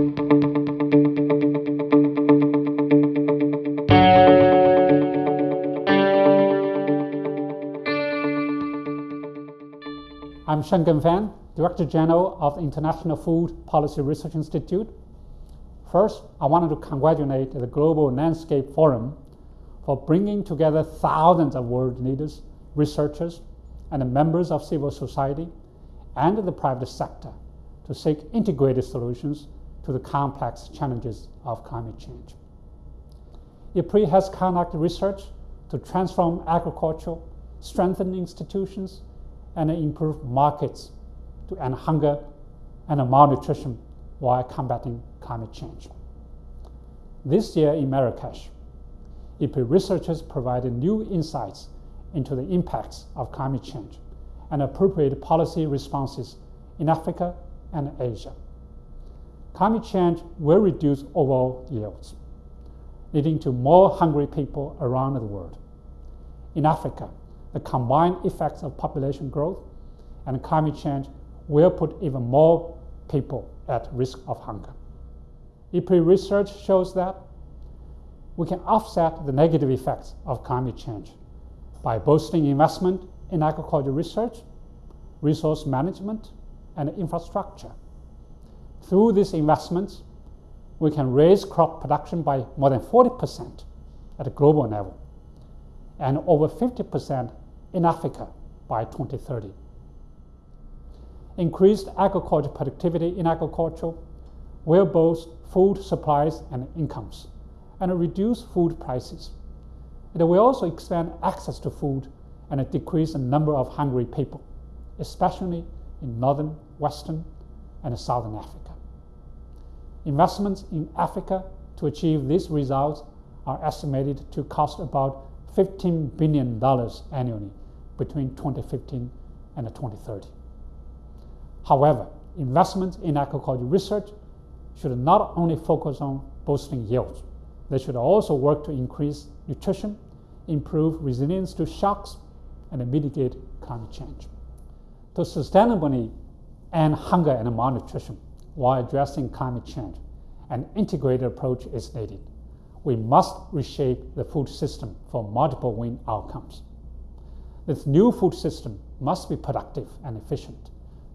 I'm Shenggen Fan, Director General of the International Food Policy Research Institute. First, I wanted to congratulate the Global Landscape Forum for bringing together thousands of world leaders, researchers, and members of civil society and the private sector to seek integrated solutions to the complex challenges of climate change. IFPRI has conducted research to transform agriculture, strengthen institutions, and improve markets to end hunger and malnutrition while combating climate change. This year in Marrakesh, IFPRI researchers provided new insights into the impacts of climate change and appropriate policy responses in Africa and Asia. Climate change will reduce overall yields, leading to more hungry people around the world. In Africa, the combined effects of population growth and climate change will put even more people at risk of hunger. IFPRI research shows that we can offset the negative effects of climate change by boosting investment in agriculture research, resource management, and infrastructure. Through these investments, we can raise crop production by more than 40% at a global level and over 50% in Africa by 2030. Increased agriculture productivity in agriculture will boost food supplies and incomes and reduce food prices. It will also expand access to food and decrease the number of hungry people, especially in northern, western, and southern Africa. Investments in Africa to achieve these results are estimated to cost about $15 billion annually between 2015 and 2030. However, investments in agriculture research should not only focus on boosting yields, they should also work to increase nutrition, improve resilience to shocks, and mitigate climate change. To sustainably end hunger and malnutrition while addressing climate change, an integrated approach is needed. We must reshape the food system for multiple win outcomes. This new food system must be productive and efficient,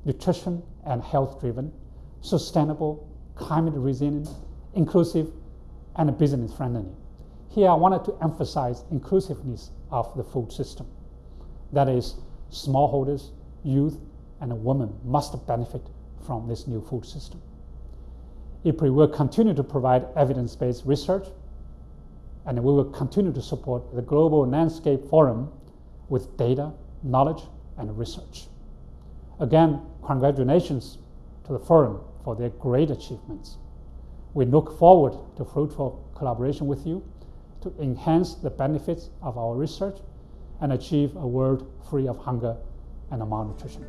nutrition and health driven, sustainable, climate resilient, inclusive, and business friendly. Here I wanted to emphasize inclusiveness of the food system. That is, smallholders, youth, and women must benefit from this new food system. IFPRI will continue to provide evidence-based research, and we will continue to support the Global Landscape Forum with data, knowledge, and research. Again, congratulations to the forum for their great achievements. We look forward to fruitful collaboration with you to enhance the benefits of our research and achieve a world free of hunger and malnutrition.